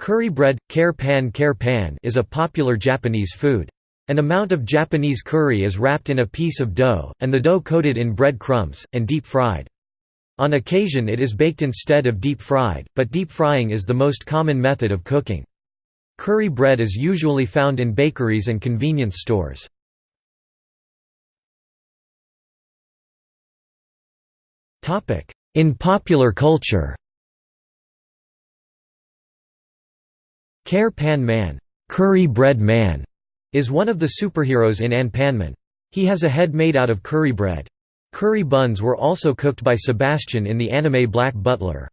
Curry bread, kare pan pan is a popular Japanese food. An amount of Japanese curry is wrapped in a piece of dough, and the dough coated in bread crumbs, and deep fried. On occasion it is baked instead of deep fried, but deep frying is the most common method of cooking. Curry bread is usually found in bakeries and convenience stores. In popular culture Kare Pan Man, curry bread man is one of the superheroes in Anpanman. He has a head made out of curry bread. Curry buns were also cooked by Sebastian in the anime Black Butler.